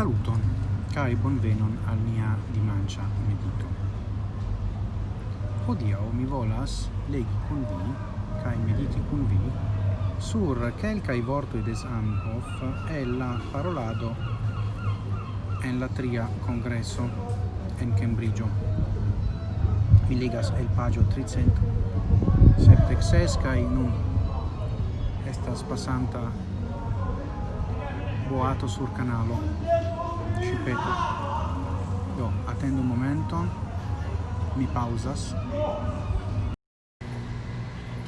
Saluton, cae bonvenon al mia dimancia medito. Hodiau mi volas legi con vi, cae mediti con vi, sur quelcae vortoi des Amhoff e la parolado en la tria congresso en Cambridge. Mi legas el pagio 300 septexes cae nun estas passanta boato sur canalo ci peto do attendo un momento mi pausas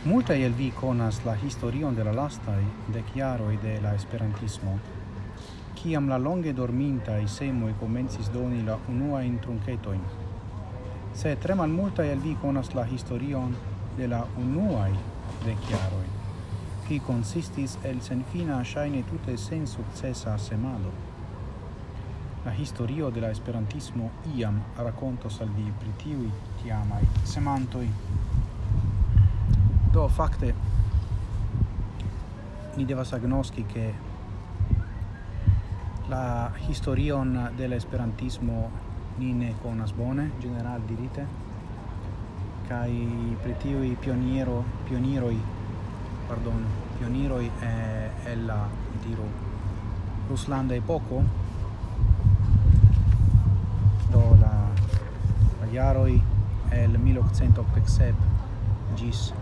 Multa el vi conas la historion de la lastai chiaro e de la esperantismo. Ciam la longe dorminta i semo e comencis doni la unua in truncetoin. Se tre mal multa el vi conas la historion de la unua de chiaro qui consistis el senfina shaine tutte sen successa semado. La historio de la esperantismo iam racconto al vi pri tiuj tiamaj. Do fakte ni devas agnoski che la historion de la esperantismo ni ne conas bone, general dirite, kai pri pioniero, pionieroi, pardon, pioniroj eh, el la, diru, ruslanda epoko, 1887 gis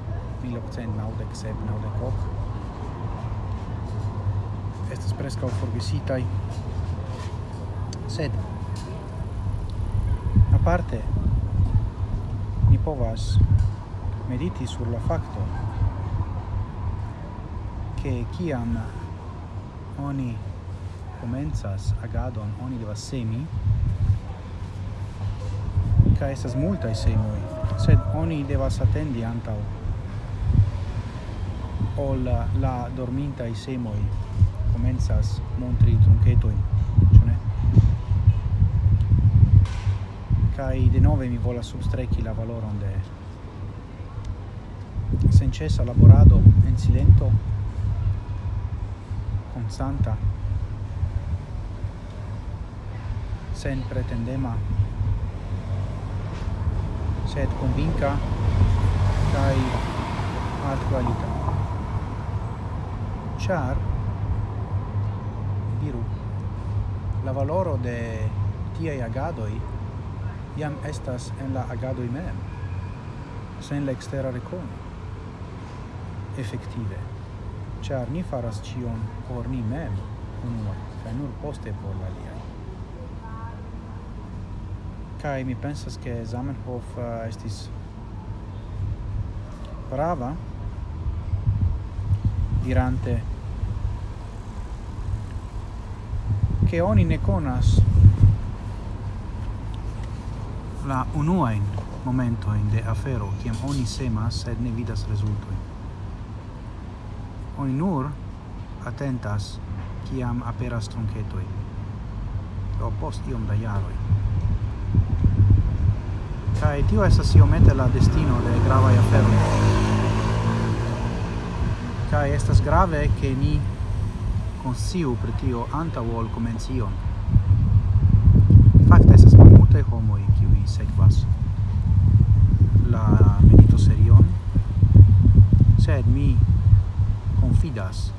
1897-98 estas prescau forgesitai sed aparte ni povas mediti sur la facto che kiam oni comenzas agadon oni devas semi ca estas multae semoi sed oni devas attendi antaŭ ol la dorminta i semoi comenzas montri trunketojn, cione ne? de nove mi vola substrechi la valoron de senĉesa laborado en silento constanta sen pretendema sed convinca kai alt qualita char diru la valoro de tiai agadoi iam estas en la agadoi mem sen la extera recono effettive char ni faras cion por ni mem unua, kai nur poste por la liai kai mi pensas ke Zamenhof uh, estis prava dirante che oni ne conas la unuain momento in de afero kiam oni semas sed ne vidas rezultoj oni nur atentas kiam aperas trunketoj do post iom da jaroj kai tio estas iomete la destino de gravae aferoi. kai estas grave che ni consiu pri tio anta vol comencion. Fakte estas multe homoi kiui sekvas la medito serion, sed mi confidas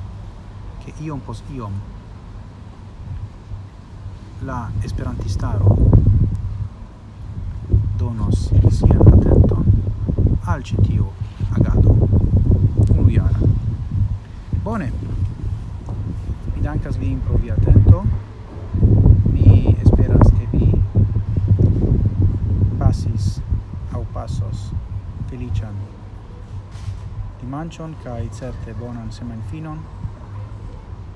che iom pos iom la esperantistaro donos sian atenton al citiu agado. Unu jara. Bone, mi dankas vin pro via atento, mi esperas che vi pasis au pasos felician dimanchon kai certe bonan semanfinon.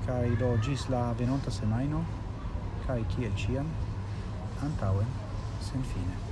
Kai do gis la venonta semaino kai kiel ciam antauen sen fine